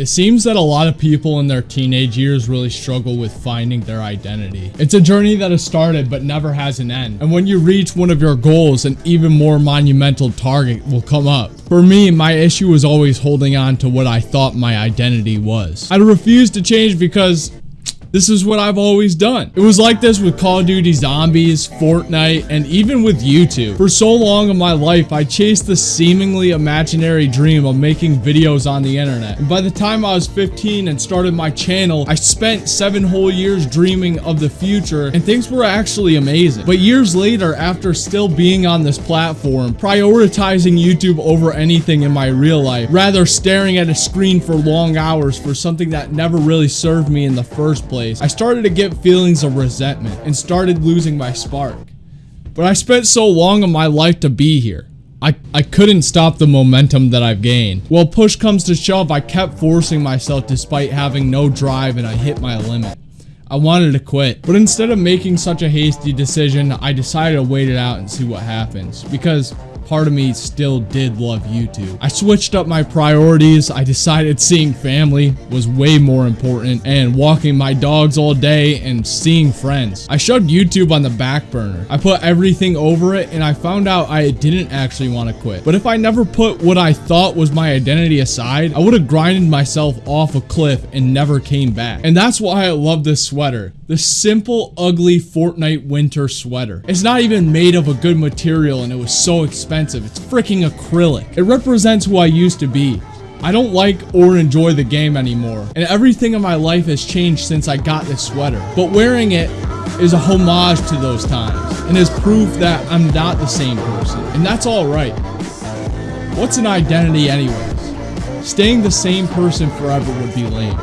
It seems that a lot of people in their teenage years really struggle with finding their identity. It's a journey that has started but never has an end. And when you reach one of your goals, an even more monumental target will come up. For me, my issue was always holding on to what I thought my identity was. I refused to change because this is what I've always done. It was like this with Call of Duty Zombies, Fortnite, and even with YouTube. For so long of my life, I chased the seemingly imaginary dream of making videos on the internet. And by the time I was 15 and started my channel, I spent seven whole years dreaming of the future and things were actually amazing. But years later, after still being on this platform, prioritizing YouTube over anything in my real life, rather staring at a screen for long hours for something that never really served me in the first place, place, I started to get feelings of resentment and started losing my spark. But I spent so long of my life to be here. I, I couldn't stop the momentum that I've gained. Well, push comes to shove, I kept forcing myself despite having no drive and I hit my limit. I wanted to quit, but instead of making such a hasty decision, I decided to wait it out and see what happens. Because part of me still did love YouTube. I switched up my priorities. I decided seeing family was way more important and walking my dogs all day and seeing friends. I shoved YouTube on the back burner. I put everything over it and I found out I didn't actually want to quit. But if I never put what I thought was my identity aside, I would have grinded myself off a cliff and never came back. And that's why I love this sweater. The simple, ugly Fortnite winter sweater. It's not even made of a good material and it was so expensive. It's freaking acrylic. It represents who I used to be. I don't like or enjoy the game anymore, and everything in my life has changed since I got this sweater. But wearing it is a homage to those times, and is proof that I'm not the same person, and that's alright. What's an identity anyways? Staying the same person forever would be lame.